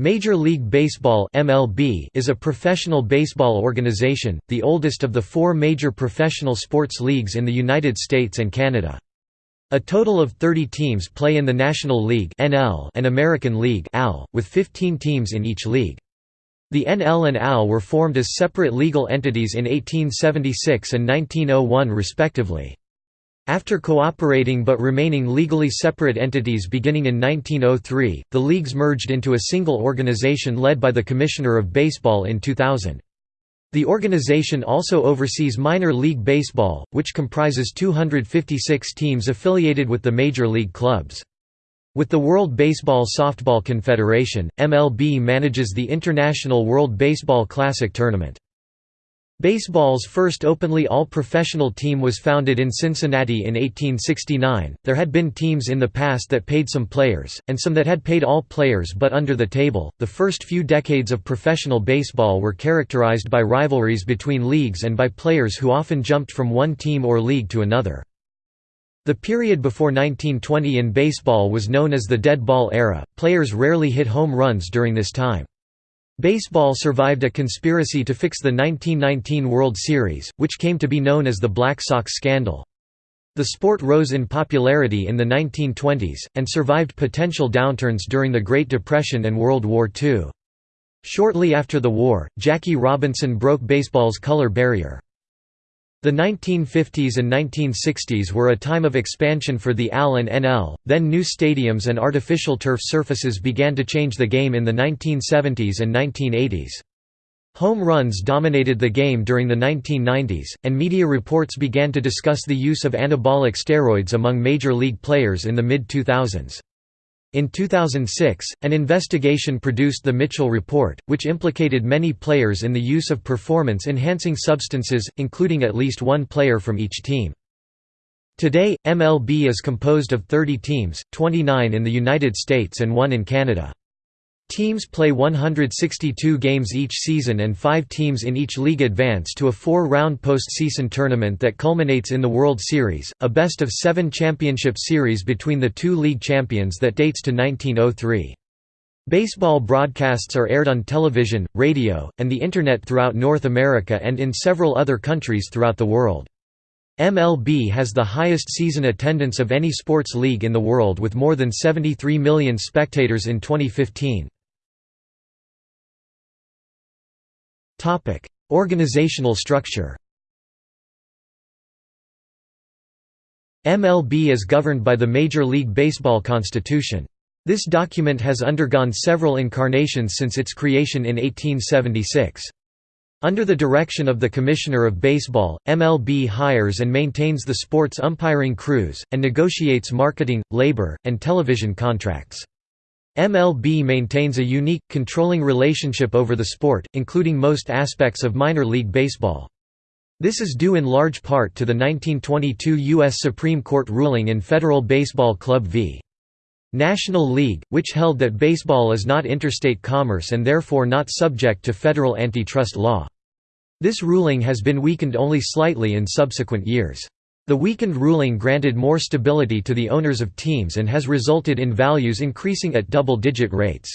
Major League Baseball (MLB) is a professional baseball organization, the oldest of the four major professional sports leagues in the United States and Canada. A total of 30 teams play in the National League (NL) and American League (AL), with 15 teams in each league. The NL and AL were formed as separate legal entities in 1876 and 1901 respectively. After cooperating but remaining legally separate entities beginning in 1903, the leagues merged into a single organization led by the Commissioner of Baseball in 2000. The organization also oversees minor league baseball, which comprises 256 teams affiliated with the major league clubs. With the World Baseball Softball Confederation, MLB manages the International World Baseball Classic tournament. Baseball's first openly all-professional team was founded in Cincinnati in 1869. There had been teams in the past that paid some players, and some that had paid all players but under the table. The first few decades of professional baseball were characterized by rivalries between leagues and by players who often jumped from one team or league to another. The period before 1920 in baseball was known as the dead ball era. Players rarely hit home runs during this time. Baseball survived a conspiracy to fix the 1919 World Series, which came to be known as the Black Sox scandal. The sport rose in popularity in the 1920s, and survived potential downturns during the Great Depression and World War II. Shortly after the war, Jackie Robinson broke baseball's color barrier. The 1950s and 1960s were a time of expansion for the AL and NL, then new stadiums and artificial turf surfaces began to change the game in the 1970s and 1980s. Home runs dominated the game during the 1990s, and media reports began to discuss the use of anabolic steroids among major league players in the mid-2000s. In 2006, an investigation produced the Mitchell Report, which implicated many players in the use of performance-enhancing substances, including at least one player from each team. Today, MLB is composed of 30 teams, 29 in the United States and one in Canada. Teams play 162 games each season and five teams in each league advance to a four-round postseason tournament that culminates in the World Series, a best-of-seven championship series between the two league champions that dates to 1903. Baseball broadcasts are aired on television, radio, and the Internet throughout North America and in several other countries throughout the world. MLB has the highest season attendance of any sports league in the world with more than 73 million spectators in 2015. Organizational structure MLB is governed by the Major League Baseball Constitution. This document has undergone several incarnations since its creation in 1876. Under the direction of the Commissioner of Baseball, MLB hires and maintains the sports umpiring crews, and negotiates marketing, labor, and television contracts. MLB maintains a unique, controlling relationship over the sport, including most aspects of minor league baseball. This is due in large part to the 1922 U.S. Supreme Court ruling in Federal Baseball Club v. National League, which held that baseball is not interstate commerce and therefore not subject to federal antitrust law. This ruling has been weakened only slightly in subsequent years. The weakened ruling granted more stability to the owners of teams and has resulted in values increasing at double-digit rates.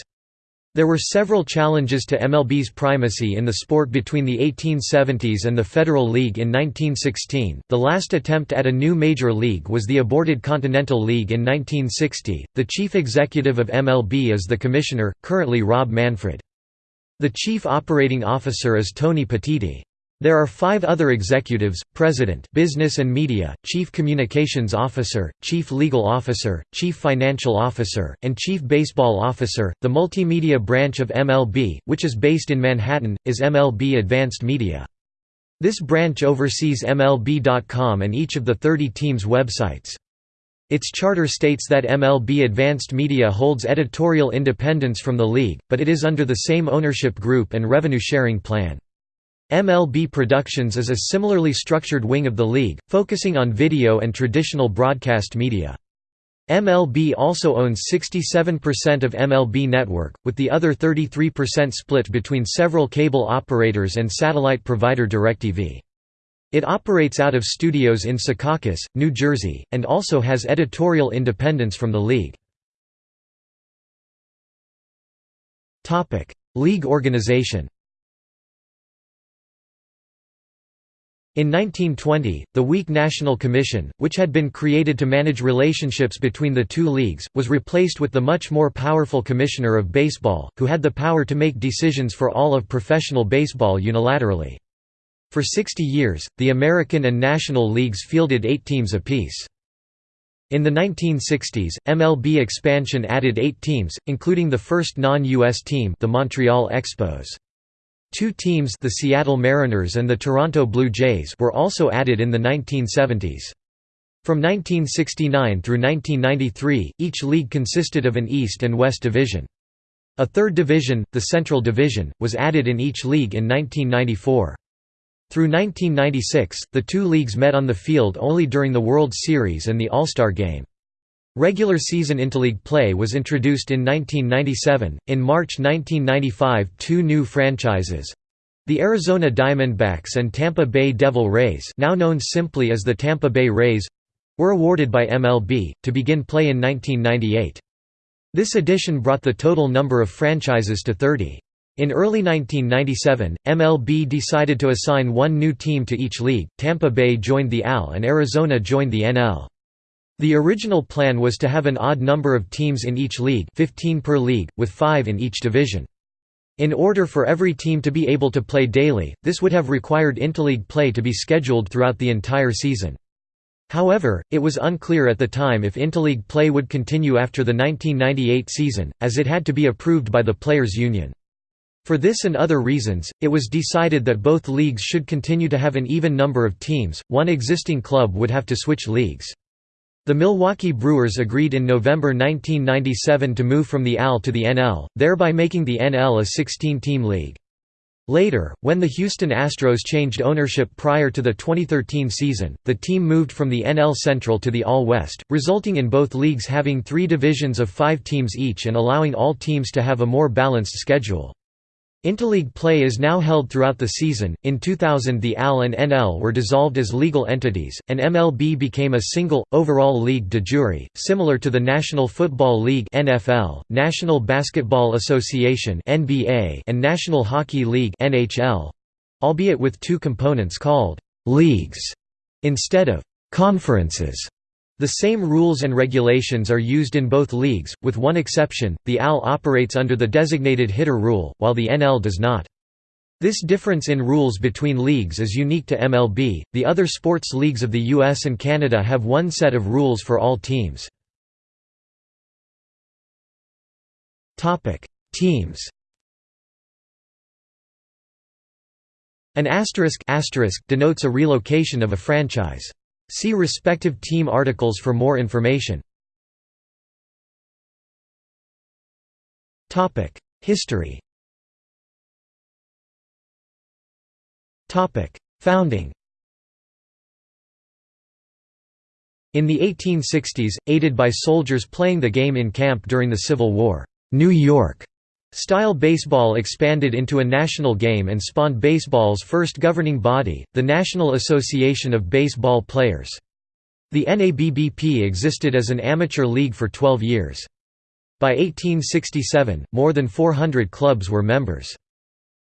There were several challenges to MLB's primacy in the sport between the 1870s and the Federal League in 1916. The last attempt at a new major league was the aborted Continental League in 1960. The chief executive of MLB is the commissioner, currently Rob Manfred. The chief operating officer is Tony Petitti. There are five other executives, President Business and Media, Chief Communications Officer, Chief Legal Officer, Chief Financial Officer, and Chief Baseball Officer. The multimedia branch of MLB, which is based in Manhattan, is MLB Advanced Media. This branch oversees MLB.com and each of the 30 teams' websites. Its charter states that MLB Advanced Media holds editorial independence from the league, but it is under the same ownership group and revenue-sharing plan. MLB Productions is a similarly structured wing of the league, focusing on video and traditional broadcast media. MLB also owns 67% of MLB Network, with the other 33% split between several cable operators and satellite provider DirecTV. It operates out of studios in Secaucus, New Jersey, and also has editorial independence from the league. League organization In 1920, the weak National Commission, which had been created to manage relationships between the two leagues, was replaced with the much more powerful Commissioner of Baseball, who had the power to make decisions for all of professional baseball unilaterally. For 60 years, the American and National Leagues fielded eight teams apiece. In the 1960s, MLB expansion added eight teams, including the first non-U.S. team the Montreal Expos. Two teams the Seattle Mariners and the Toronto Blue Jays were also added in the 1970s. From 1969 through 1993, each league consisted of an East and West division. A third division, the Central Division, was added in each league in 1994. Through 1996, the two leagues met on the field only during the World Series and the All-Star Game. Regular season interleague play was introduced in 1997. In March 1995, two new franchises the Arizona Diamondbacks and Tampa Bay Devil Rays, now known simply as the Tampa Bay Rays were awarded by MLB, to begin play in 1998. This addition brought the total number of franchises to 30. In early 1997, MLB decided to assign one new team to each league, Tampa Bay joined the AL and Arizona joined the NL. The original plan was to have an odd number of teams in each league 15 per league, with five in each division. In order for every team to be able to play daily, this would have required interleague play to be scheduled throughout the entire season. However, it was unclear at the time if interleague play would continue after the 1998 season, as it had to be approved by the Players' Union. For this and other reasons, it was decided that both leagues should continue to have an even number of teams, one existing club would have to switch leagues. The Milwaukee Brewers agreed in November 1997 to move from the AL to the NL, thereby making the NL a 16-team league. Later, when the Houston Astros changed ownership prior to the 2013 season, the team moved from the NL Central to the AL West, resulting in both leagues having three divisions of five teams each and allowing all teams to have a more balanced schedule. Interleague play is now held throughout the season. In 2000, the AL and NL were dissolved as legal entities, and MLB became a single, overall league de jure, similar to the National Football League (NFL), National Basketball Association (NBA), and National Hockey League (NHL), albeit with two components called leagues instead of conferences. The same rules and regulations are used in both leagues, with one exception, the AL operates under the designated hitter rule, while the NL does not. This difference in rules between leagues is unique to MLB, the other sports leagues of the US and Canada have one set of rules for all teams. Topic: Teams An asterisk, asterisk denotes a relocation of a franchise. See respective team articles for more information. History Founding In the 1860s, aided by soldiers playing the game in camp during the Civil War, New York Style baseball expanded into a national game and spawned baseball's first governing body, the National Association of Baseball Players. The NABBP existed as an amateur league for 12 years. By 1867, more than 400 clubs were members.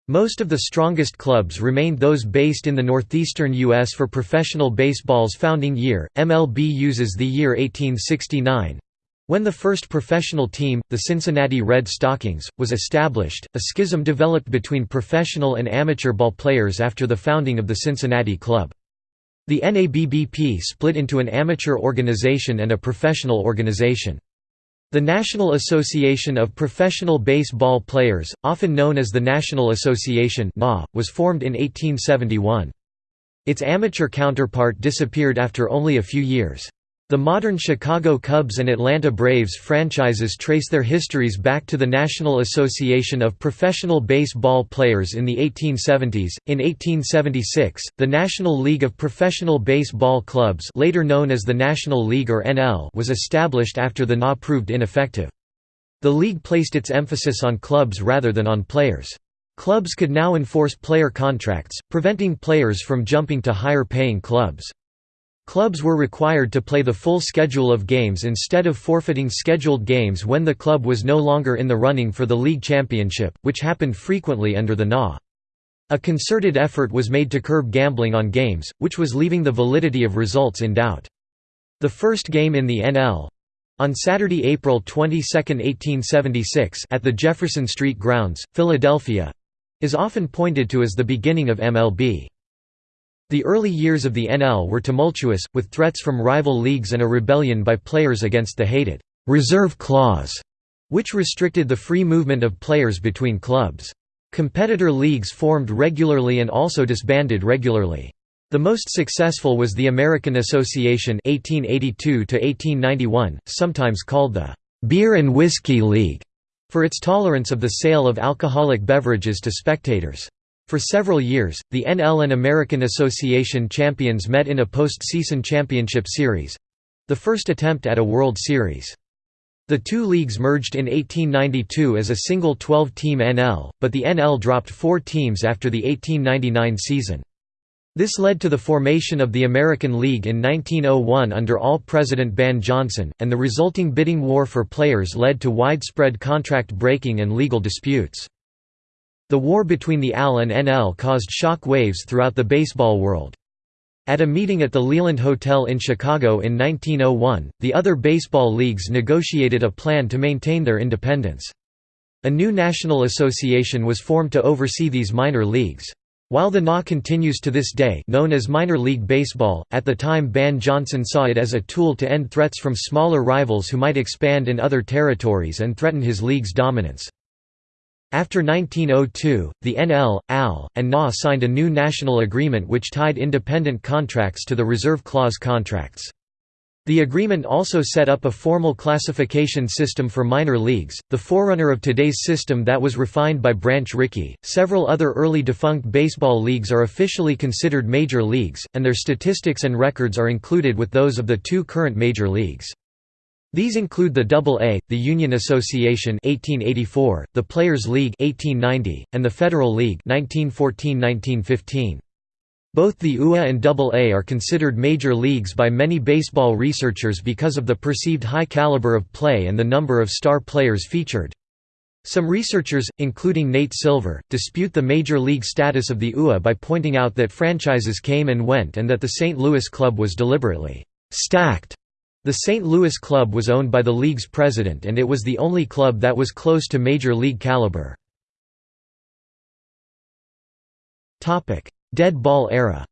Most of the strongest clubs remained those based in the northeastern U.S. for professional baseball's founding year. MLB uses the year 1869, when the first professional team, the Cincinnati Red Stockings, was established, a schism developed between professional and amateur ball players after the founding of the Cincinnati Club. The NABBP split into an amateur organization and a professional organization. The National Association of Professional Baseball Players, often known as the National Association was formed in 1871. Its amateur counterpart disappeared after only a few years. The modern Chicago Cubs and Atlanta Braves franchises trace their histories back to the National Association of Professional Baseball Players in the 1870s. In 1876, the National League of Professional Baseball Clubs, later known as the National League or NL, was established after the NA proved ineffective. The league placed its emphasis on clubs rather than on players. Clubs could now enforce player contracts, preventing players from jumping to higher paying clubs. Clubs were required to play the full schedule of games instead of forfeiting scheduled games when the club was no longer in the running for the league championship, which happened frequently under the NA. A concerted effort was made to curb gambling on games, which was leaving the validity of results in doubt. The first game in the NL on Saturday, April 22, 1876 at the Jefferson Street Grounds, Philadelphia is often pointed to as the beginning of MLB. The early years of the NL were tumultuous, with threats from rival leagues and a rebellion by players against the hated «reserve clause», which restricted the free movement of players between clubs. Competitor leagues formed regularly and also disbanded regularly. The most successful was the American Association 1882 sometimes called the «Beer and Whiskey League», for its tolerance of the sale of alcoholic beverages to spectators. For several years, the NL and American Association champions met in a post-season championship series—the first attempt at a World Series. The two leagues merged in 1892 as a single 12-team NL, but the NL dropped four teams after the 1899 season. This led to the formation of the American League in 1901 under AL President Ban Johnson, and the resulting bidding war for players led to widespread contract breaking and legal disputes. The war between the AL and NL caused shock waves throughout the baseball world. At a meeting at the Leland Hotel in Chicago in 1901, the other baseball leagues negotiated a plan to maintain their independence. A new national association was formed to oversee these minor leagues. While the NA continues to this day known as minor league baseball, at the time Ban Johnson saw it as a tool to end threats from smaller rivals who might expand in other territories and threaten his league's dominance. After 1902, the NL, AL, and NA signed a new national agreement which tied independent contracts to the reserve clause contracts. The agreement also set up a formal classification system for minor leagues, the forerunner of today's system that was refined by Branch Rickey. Several other early defunct baseball leagues are officially considered major leagues, and their statistics and records are included with those of the two current major leagues. These include the AA, the Union Association 1884, the Players League 1890, and the Federal League 1914–1915. Both the UA and AA are considered major leagues by many baseball researchers because of the perceived high caliber of play and the number of star players featured. Some researchers, including Nate Silver, dispute the major league status of the UA by pointing out that franchises came and went and that the St. Louis club was deliberately «stacked» The St. Louis club was owned by the league's president and it was the only club that was close to major league caliber. Dead ball era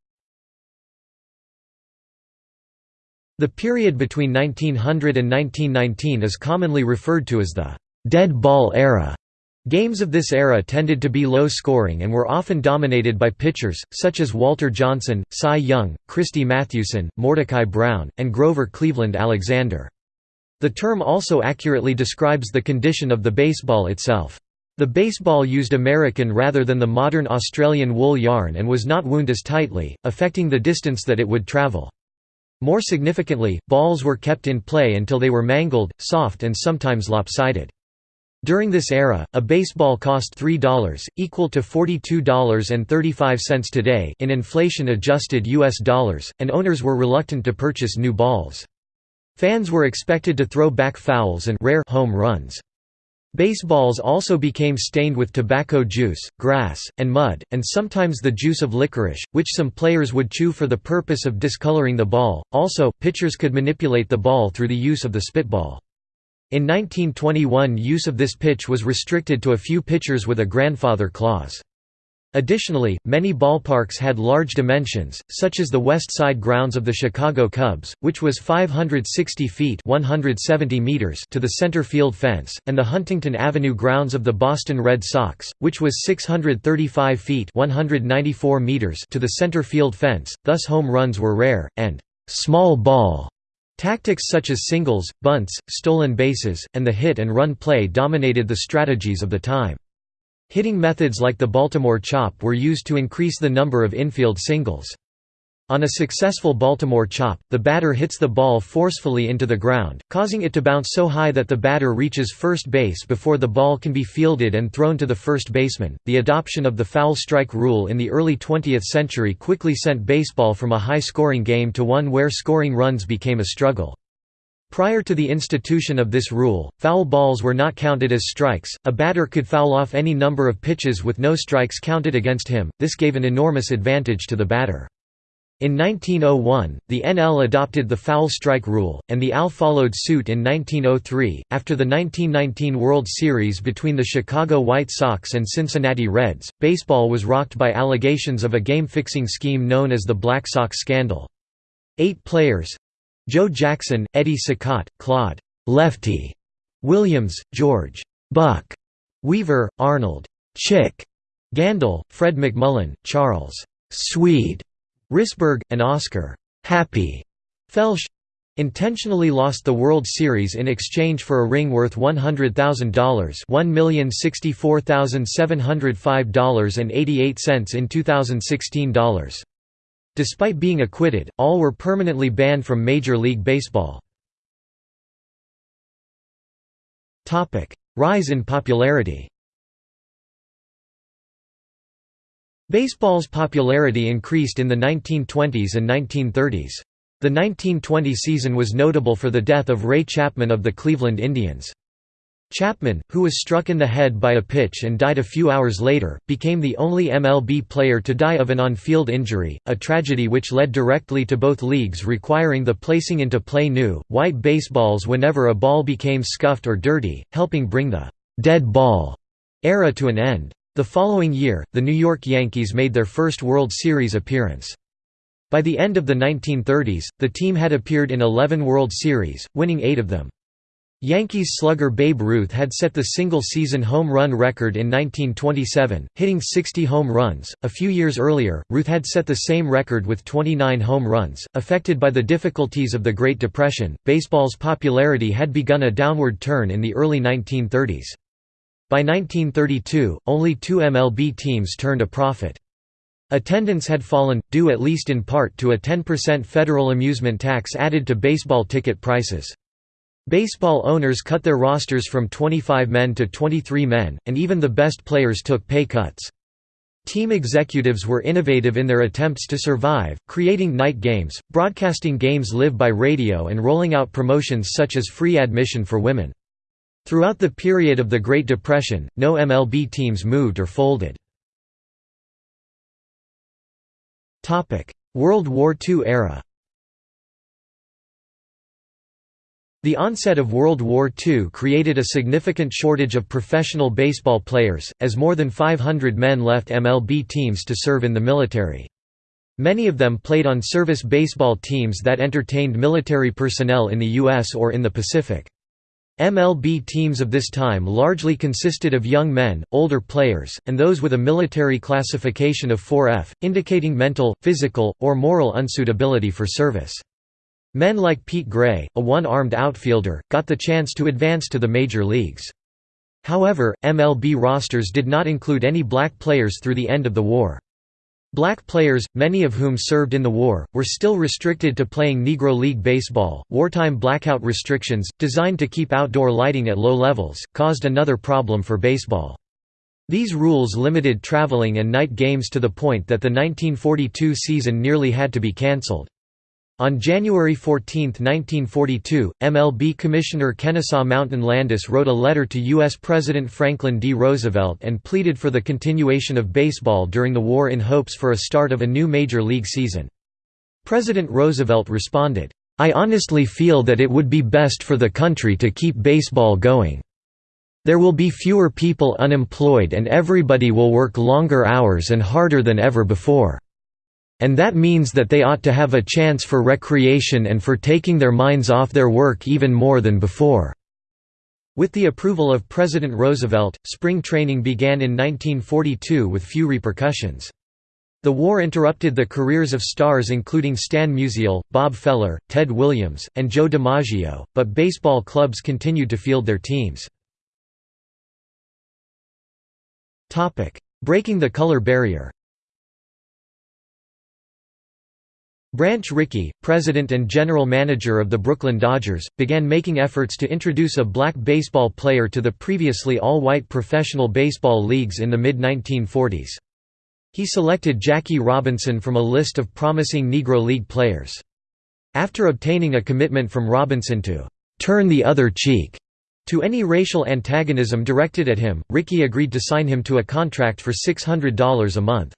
The period between 1900 and 1919 is commonly referred to as the «dead ball era». Games of this era tended to be low-scoring and were often dominated by pitchers, such as Walter Johnson, Cy Young, Christy Mathewson, Mordecai Brown, and Grover Cleveland Alexander. The term also accurately describes the condition of the baseball itself. The baseball used American rather than the modern Australian wool yarn and was not wound as tightly, affecting the distance that it would travel. More significantly, balls were kept in play until they were mangled, soft and sometimes lopsided. During this era, a baseball cost $3, equal to $42.35 today in inflation-adjusted US dollars, and owners were reluctant to purchase new balls. Fans were expected to throw back fouls and rare home runs. Baseballs also became stained with tobacco juice, grass, and mud, and sometimes the juice of licorice, which some players would chew for the purpose of discoloring the ball. Also, pitchers could manipulate the ball through the use of the spitball. In 1921 use of this pitch was restricted to a few pitchers with a grandfather clause. Additionally, many ballparks had large dimensions, such as the west side grounds of the Chicago Cubs, which was 560 feet 170 meters to the center field fence, and the Huntington Avenue grounds of the Boston Red Sox, which was 635 feet 194 meters to the center field fence, thus home runs were rare, and «small ball» Tactics such as singles, bunts, stolen bases, and the hit-and-run play dominated the strategies of the time. Hitting methods like the Baltimore chop were used to increase the number of infield singles. On a successful Baltimore chop, the batter hits the ball forcefully into the ground, causing it to bounce so high that the batter reaches first base before the ball can be fielded and thrown to the first baseman. The adoption of the foul strike rule in the early 20th century quickly sent baseball from a high scoring game to one where scoring runs became a struggle. Prior to the institution of this rule, foul balls were not counted as strikes, a batter could foul off any number of pitches with no strikes counted against him, this gave an enormous advantage to the batter. In 1901, the NL adopted the foul strike rule, and the AL followed suit in 1903. After the 1919 World Series between the Chicago White Sox and Cincinnati Reds, baseball was rocked by allegations of a game fixing scheme known as the Black Sox scandal. Eight players Joe Jackson, Eddie Cicotte, Claude Lefty Williams, George Buck Weaver, Arnold Chick Gandil, Fred McMullen, Charles Swede Risberg, and Oscar Happy Felsch intentionally lost the World Series in exchange for a ring worth $100,000 $1,064,705.88 in 2016 dollars. Despite being acquitted, all were permanently banned from Major League Baseball. Rise in popularity Baseball's popularity increased in the 1920s and 1930s. The 1920 season was notable for the death of Ray Chapman of the Cleveland Indians. Chapman, who was struck in the head by a pitch and died a few hours later, became the only MLB player to die of an on-field injury, a tragedy which led directly to both leagues requiring the placing into play new, white baseballs whenever a ball became scuffed or dirty, helping bring the «dead ball» era to an end. The following year, the New York Yankees made their first World Series appearance. By the end of the 1930s, the team had appeared in 11 World Series, winning eight of them. Yankees slugger Babe Ruth had set the single-season home run record in 1927, hitting 60 home runs. A few years earlier, Ruth had set the same record with 29 home runs. Affected by the difficulties of the Great Depression, baseball's popularity had begun a downward turn in the early 1930s. By 1932, only two MLB teams turned a profit. Attendance had fallen, due at least in part to a 10% federal amusement tax added to baseball ticket prices. Baseball owners cut their rosters from 25 men to 23 men, and even the best players took pay cuts. Team executives were innovative in their attempts to survive, creating night games, broadcasting games live by radio and rolling out promotions such as free admission for women. Throughout the period of the Great Depression, no MLB teams moved or folded. World War II era The onset of World War II created a significant shortage of professional baseball players, as more than 500 men left MLB teams to serve in the military. Many of them played on service baseball teams that entertained military personnel in the U.S. or in the Pacific. MLB teams of this time largely consisted of young men, older players, and those with a military classification of 4F, indicating mental, physical, or moral unsuitability for service. Men like Pete Gray, a one-armed outfielder, got the chance to advance to the major leagues. However, MLB rosters did not include any black players through the end of the war. Black players, many of whom served in the war, were still restricted to playing Negro League Baseball. Wartime blackout restrictions, designed to keep outdoor lighting at low levels, caused another problem for baseball. These rules limited traveling and night games to the point that the 1942 season nearly had to be cancelled. On January 14, 1942, MLB Commissioner Kennesaw Mountain Landis wrote a letter to U.S. President Franklin D. Roosevelt and pleaded for the continuation of baseball during the war in hopes for a start of a new major league season. President Roosevelt responded, I honestly feel that it would be best for the country to keep baseball going. There will be fewer people unemployed and everybody will work longer hours and harder than ever before. And that means that they ought to have a chance for recreation and for taking their minds off their work even more than before." With the approval of President Roosevelt, spring training began in 1942 with few repercussions. The war interrupted the careers of stars including Stan Musial, Bob Feller, Ted Williams, and Joe DiMaggio, but baseball clubs continued to field their teams. Breaking the color barrier Branch Rickey, president and general manager of the Brooklyn Dodgers, began making efforts to introduce a black baseball player to the previously all-white professional baseball leagues in the mid-1940s. He selected Jackie Robinson from a list of promising Negro League players. After obtaining a commitment from Robinson to «turn the other cheek» to any racial antagonism directed at him, Rickey agreed to sign him to a contract for $600 a month.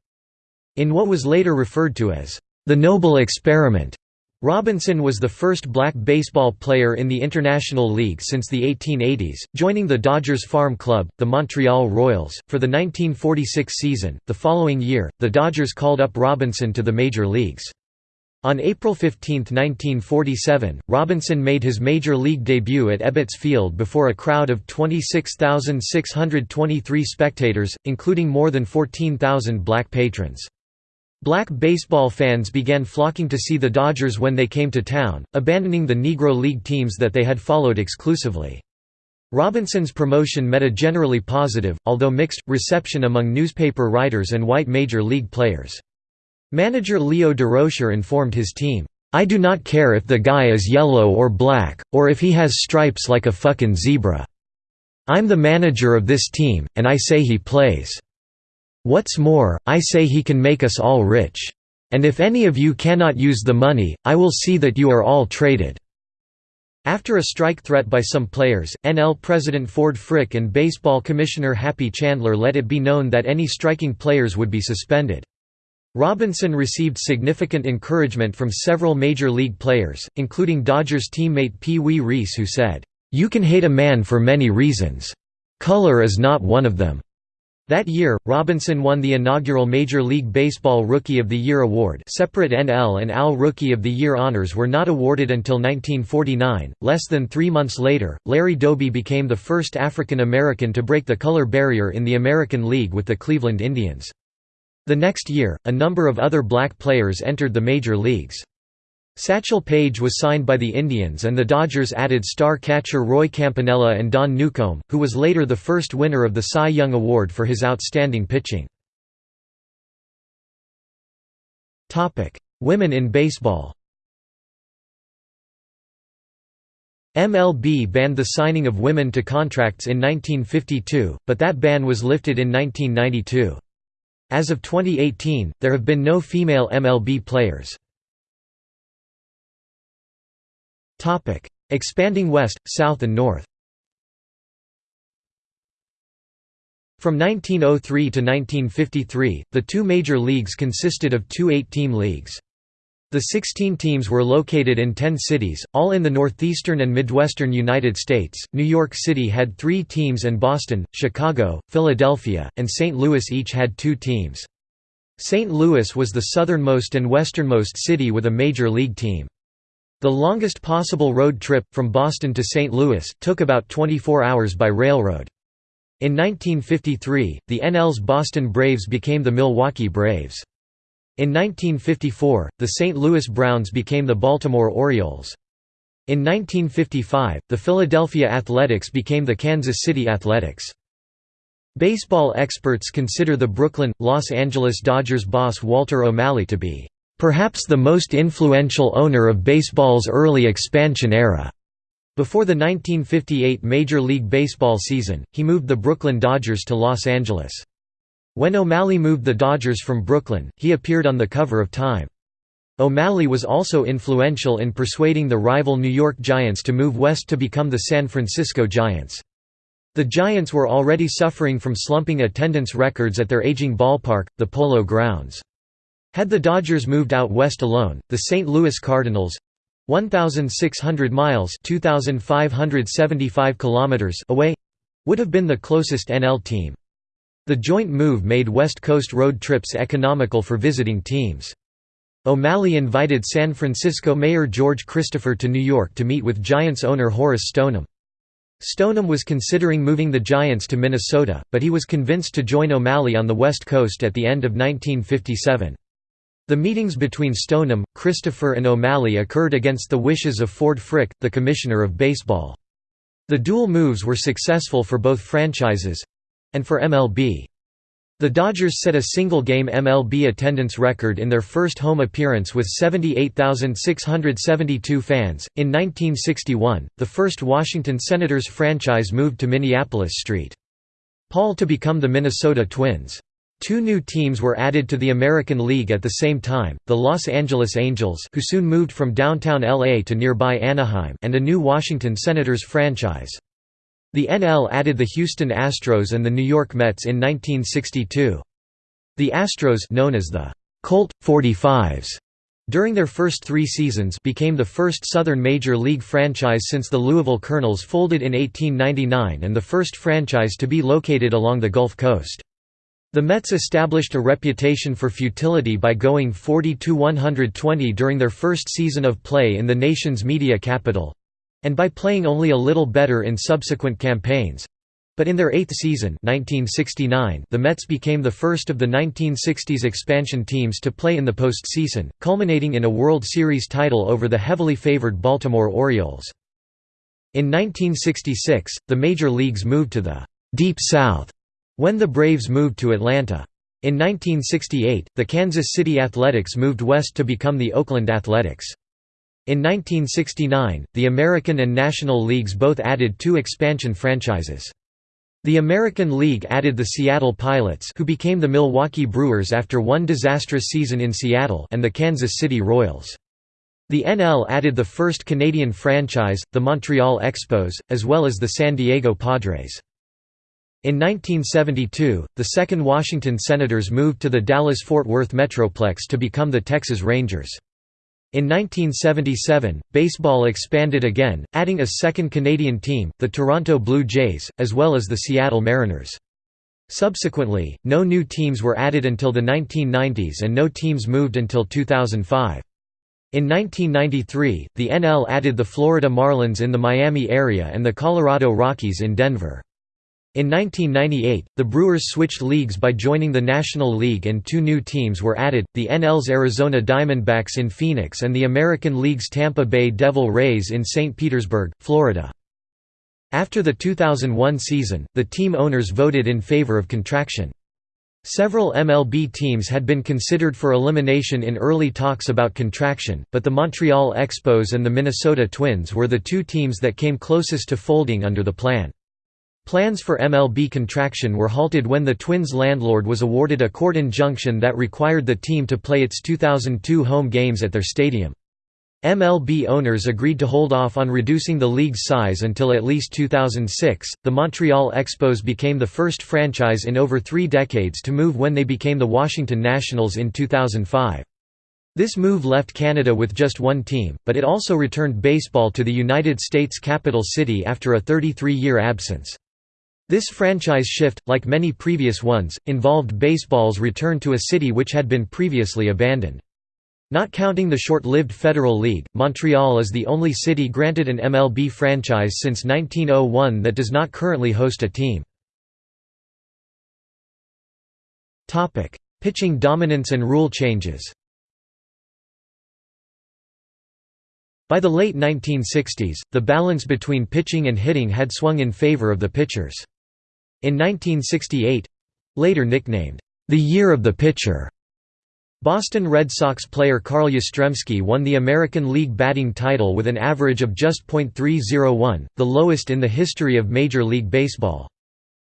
In what was later referred to as the Noble Experiment. Robinson was the first black baseball player in the International League since the 1880s, joining the Dodgers farm club, the Montreal Royals, for the 1946 season. The following year, the Dodgers called up Robinson to the major leagues. On April 15, 1947, Robinson made his major league debut at Ebbets Field before a crowd of 26,623 spectators, including more than 14,000 black patrons. Black baseball fans began flocking to see the Dodgers when they came to town, abandoning the Negro League teams that they had followed exclusively. Robinson's promotion met a generally positive, although mixed, reception among newspaper writers and white major league players. Manager Leo Durocher informed his team, "'I do not care if the guy is yellow or black, or if he has stripes like a fucking zebra. I'm the manager of this team, and I say he plays. What's more, I say he can make us all rich. And if any of you cannot use the money, I will see that you are all traded." After a strike threat by some players, NL President Ford Frick and Baseball Commissioner Happy Chandler let it be known that any striking players would be suspended. Robinson received significant encouragement from several major league players, including Dodgers teammate Pee Wee Reese who said, "'You can hate a man for many reasons. Color is not one of them. That year, Robinson won the inaugural Major League Baseball Rookie of the Year award separate NL and AL Rookie of the Year honors were not awarded until 1949. Less than three months later, Larry Doby became the first African American to break the color barrier in the American League with the Cleveland Indians. The next year, a number of other black players entered the major leagues. Satchel Paige was signed by the Indians and the Dodgers added star catcher Roy Campanella and Don Newcombe, who was later the first winner of the Cy Young Award for his outstanding pitching. Women in baseball MLB banned the signing of women to contracts in 1952, but that ban was lifted in 1992. As of 2018, there have been no female MLB players. Topic: Expanding west, south and north. From 1903 to 1953, the two major leagues consisted of two eight-team leagues. The 16 teams were located in 10 cities, all in the northeastern and midwestern United States. New York City had three teams and Boston, Chicago, Philadelphia, and St. Louis each had two teams. St. Louis was the southernmost and westernmost city with a major league team. The longest possible road trip, from Boston to St. Louis, took about 24 hours by railroad. In 1953, the NL's Boston Braves became the Milwaukee Braves. In 1954, the St. Louis Browns became the Baltimore Orioles. In 1955, the Philadelphia Athletics became the Kansas City Athletics. Baseball experts consider the Brooklyn, Los Angeles Dodgers boss Walter O'Malley to be Perhaps the most influential owner of baseball's early expansion era. Before the 1958 Major League Baseball season, he moved the Brooklyn Dodgers to Los Angeles. When O'Malley moved the Dodgers from Brooklyn, he appeared on the cover of Time. O'Malley was also influential in persuading the rival New York Giants to move west to become the San Francisco Giants. The Giants were already suffering from slumping attendance records at their aging ballpark, the Polo Grounds. Had the Dodgers moved out west alone, the St. Louis Cardinals 1,600 miles 2,575 kilometers away would have been the closest NL team. The joint move made West Coast road trips economical for visiting teams. O'Malley invited San Francisco Mayor George Christopher to New York to meet with Giants owner Horace Stoneham. Stoneham was considering moving the Giants to Minnesota, but he was convinced to join O'Malley on the West Coast at the end of 1957. The meetings between Stoneham, Christopher and O'Malley occurred against the wishes of Ford Frick, the Commissioner of Baseball. The dual moves were successful for both franchises—and for MLB. The Dodgers set a single-game MLB attendance record in their first home appearance with 78,672 fans. In 1961, the first Washington Senators franchise moved to Minneapolis St. Paul to become the Minnesota Twins. Two new teams were added to the American League at the same time, the Los Angeles Angels who soon moved from downtown LA to nearby Anaheim and a new Washington Senators franchise. The NL added the Houston Astros and the New York Mets in 1962. The Astros known as the Colt 45s during their first three seasons became the first Southern Major League franchise since the Louisville Colonels folded in 1899 and the first franchise to be located along the Gulf Coast. The Mets established a reputation for futility by going 40–120 during their first season of play in the nation's media capital, and by playing only a little better in subsequent campaigns. But in their eighth season 1969, the Mets became the first of the 1960s expansion teams to play in the postseason, culminating in a World Series title over the heavily favored Baltimore Orioles. In 1966, the major leagues moved to the «Deep South» when the Braves moved to Atlanta. In 1968, the Kansas City Athletics moved west to become the Oakland Athletics. In 1969, the American and National Leagues both added two expansion franchises. The American League added the Seattle Pilots who became the Milwaukee Brewers after one disastrous season in Seattle and the Kansas City Royals. The NL added the first Canadian franchise, the Montreal Expos, as well as the San Diego Padres. In 1972, the second Washington Senators moved to the Dallas-Fort Worth Metroplex to become the Texas Rangers. In 1977, baseball expanded again, adding a second Canadian team, the Toronto Blue Jays, as well as the Seattle Mariners. Subsequently, no new teams were added until the 1990s and no teams moved until 2005. In 1993, the NL added the Florida Marlins in the Miami area and the Colorado Rockies in Denver. In 1998, the Brewers switched leagues by joining the National League and two new teams were added, the NL's Arizona Diamondbacks in Phoenix and the American League's Tampa Bay Devil Rays in St. Petersburg, Florida. After the 2001 season, the team owners voted in favor of contraction. Several MLB teams had been considered for elimination in early talks about contraction, but the Montreal Expos and the Minnesota Twins were the two teams that came closest to folding under the plan. Plans for MLB contraction were halted when the Twins' landlord was awarded a court injunction that required the team to play its 2002 home games at their stadium. MLB owners agreed to hold off on reducing the league's size until at least 2006. The Montreal Expos became the first franchise in over three decades to move when they became the Washington Nationals in 2005. This move left Canada with just one team, but it also returned baseball to the United States capital city after a 33-year absence. This franchise shift, like many previous ones, involved baseball's return to a city which had been previously abandoned. Not counting the short-lived Federal League, Montreal is the only city granted an MLB franchise since 1901 that does not currently host a team. Pitching dominance and rule changes By the late 1960s, the balance between pitching and hitting had swung in favor of the pitchers. In 1968—later nicknamed, "...the year of the pitcher", Boston Red Sox player Carl Yastrzemski won the American League batting title with an average of just .301, the lowest in the history of Major League Baseball.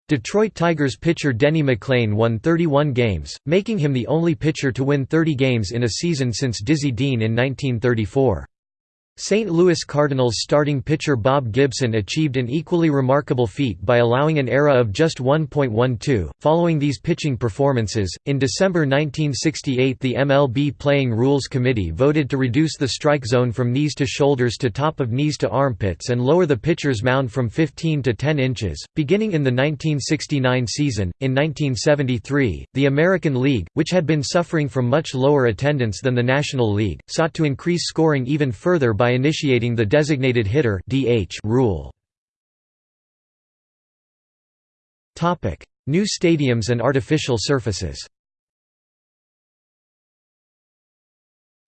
Detroit Tigers pitcher Denny McLain won 31 games, making him the only pitcher to win 30 games in a season since Dizzy Dean in 1934. St. Louis Cardinals starting pitcher Bob Gibson achieved an equally remarkable feat by allowing an ERA of just 1.12. Following these pitching performances, in December 1968 the MLB Playing Rules Committee voted to reduce the strike zone from knees to shoulders to top of knees to armpits and lower the pitcher's mound from 15 to 10 inches. Beginning in the 1969 season, in 1973, the American League, which had been suffering from much lower attendance than the National League, sought to increase scoring even further by by initiating the designated hitter (DH) rule. Topic: New stadiums and artificial surfaces.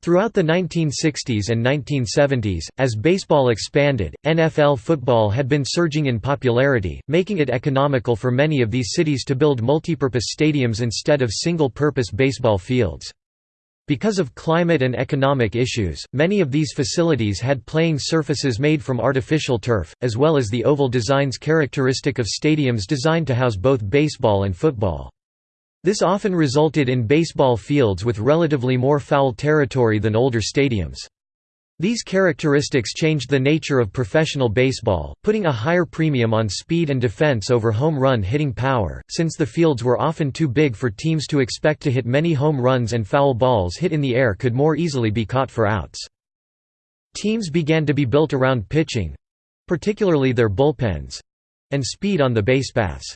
Throughout the 1960s and 1970s, as baseball expanded, NFL football had been surging in popularity, making it economical for many of these cities to build multipurpose stadiums instead of single-purpose baseball fields. Because of climate and economic issues, many of these facilities had playing surfaces made from artificial turf, as well as the oval designs characteristic of stadiums designed to house both baseball and football. This often resulted in baseball fields with relatively more foul territory than older stadiums. These characteristics changed the nature of professional baseball, putting a higher premium on speed and defense over home run hitting power, since the fields were often too big for teams to expect to hit many home runs and foul balls hit in the air could more easily be caught for outs. Teams began to be built around pitching—particularly their bullpens—and speed on the base paths.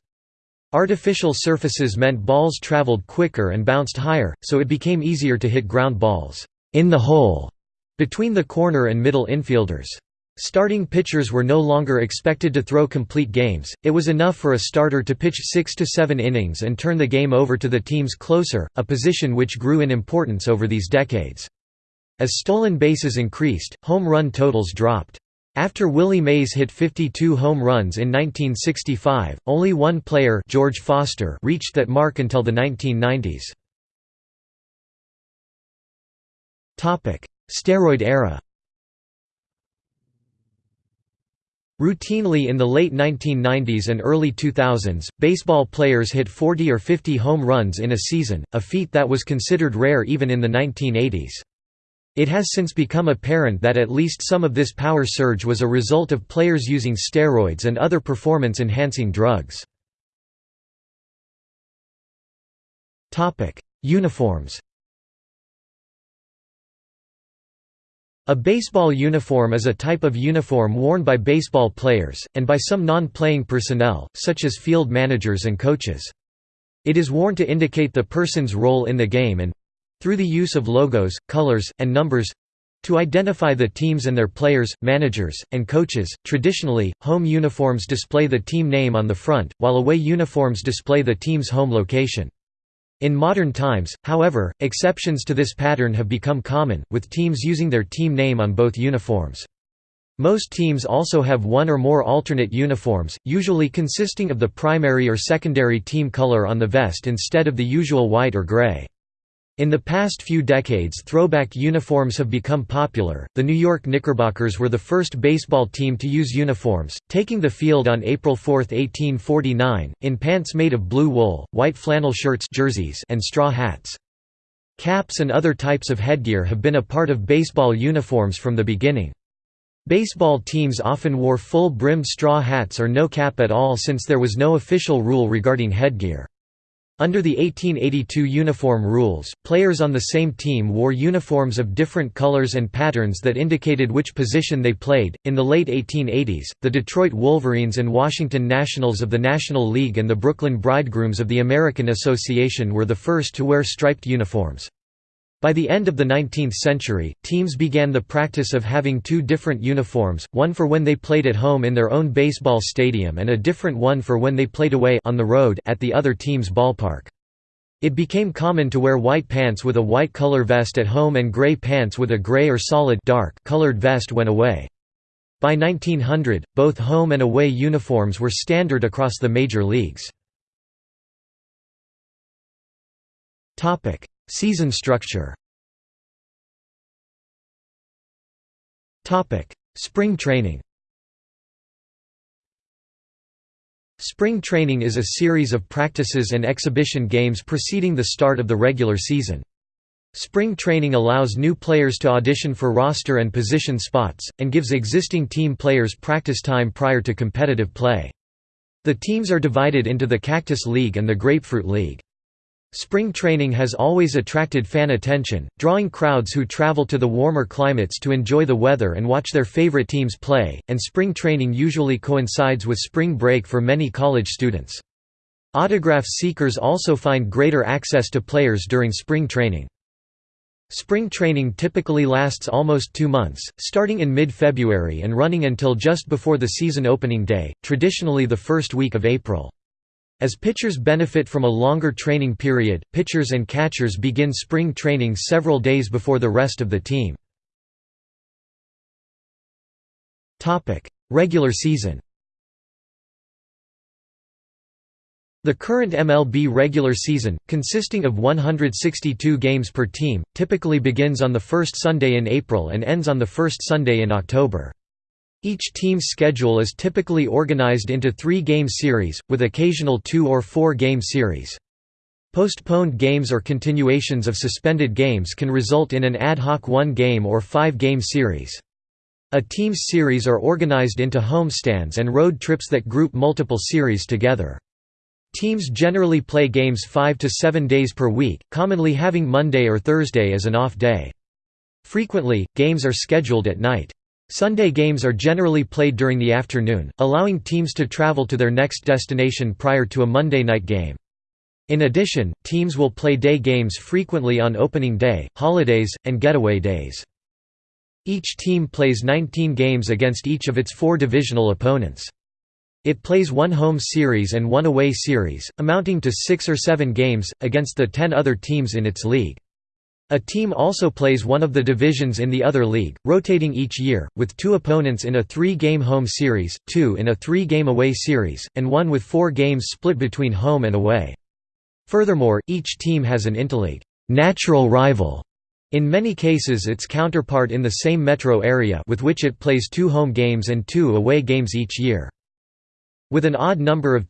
Artificial surfaces meant balls traveled quicker and bounced higher, so it became easier to hit ground balls in the hole between the corner and middle infielders. Starting pitchers were no longer expected to throw complete games, it was enough for a starter to pitch six to seven innings and turn the game over to the team's closer, a position which grew in importance over these decades. As stolen bases increased, home run totals dropped. After Willie Mays hit 52 home runs in 1965, only one player George Foster reached that mark until the 1990s. Steroid era Routinely in the late 1990s and early 2000s, baseball players hit 40 or 50 home runs in a season, a feat that was considered rare even in the 1980s. It has since become apparent that at least some of this power surge was a result of players using steroids and other performance-enhancing drugs. Uniforms A baseball uniform is a type of uniform worn by baseball players, and by some non-playing personnel, such as field managers and coaches. It is worn to indicate the person's role in the game and, through the use of logos, colors, and numbers to identify the teams and their players, managers, and coaches. Traditionally, home uniforms display the team name on the front, while away uniforms display the team's home location. In modern times, however, exceptions to this pattern have become common, with teams using their team name on both uniforms. Most teams also have one or more alternate uniforms, usually consisting of the primary or secondary team color on the vest instead of the usual white or gray. In the past few decades throwback uniforms have become popular. The New York Knickerbockers were the first baseball team to use uniforms, taking the field on April 4, 1849, in pants made of blue wool, white flannel shirts jerseys and straw hats. Caps and other types of headgear have been a part of baseball uniforms from the beginning. Baseball teams often wore full-brimmed straw hats or no cap at all since there was no official rule regarding headgear. Under the 1882 uniform rules, players on the same team wore uniforms of different colors and patterns that indicated which position they played. In the late 1880s, the Detroit Wolverines and Washington Nationals of the National League and the Brooklyn Bridegrooms of the American Association were the first to wear striped uniforms. By the end of the 19th century, teams began the practice of having two different uniforms, one for when they played at home in their own baseball stadium and a different one for when they played away on the road at the other team's ballpark. It became common to wear white pants with a white color vest at home and gray pants with a gray or solid dark colored vest when away. By 1900, both home and away uniforms were standard across the major leagues. Season structure Spring training Spring training is a series of practices and exhibition games preceding the start of the regular season. Spring training allows new players to audition for roster and position spots, and gives existing team players practice time prior to competitive play. The teams are divided into the Cactus League and the Grapefruit League. Spring training has always attracted fan attention, drawing crowds who travel to the warmer climates to enjoy the weather and watch their favorite teams play, and spring training usually coincides with spring break for many college students. Autograph seekers also find greater access to players during spring training. Spring training typically lasts almost two months, starting in mid-February and running until just before the season opening day, traditionally the first week of April. As pitchers benefit from a longer training period, pitchers and catchers begin spring training several days before the rest of the team. Regular season The current MLB regular season, consisting of 162 games per team, typically begins on the first Sunday in April and ends on the first Sunday in October. Each team's schedule is typically organized into three-game series, with occasional two- or four-game series. Postponed games or continuations of suspended games can result in an ad hoc one-game or five-game series. A team's series are organized into homestands and road trips that group multiple series together. Teams generally play games five to seven days per week, commonly having Monday or Thursday as an off day. Frequently, games are scheduled at night. Sunday games are generally played during the afternoon, allowing teams to travel to their next destination prior to a Monday night game. In addition, teams will play day games frequently on opening day, holidays, and getaway days. Each team plays 19 games against each of its four divisional opponents. It plays one home series and one away series, amounting to six or seven games, against the ten other teams in its league. A team also plays one of the divisions in the other league, rotating each year, with two opponents in a three-game home series, two in a three-game away series, and one with four games split between home and away. Furthermore, each team has an interleague natural rival, in many cases its counterpart in the same metro area with which it plays two home games and two away games each year. With an odd number of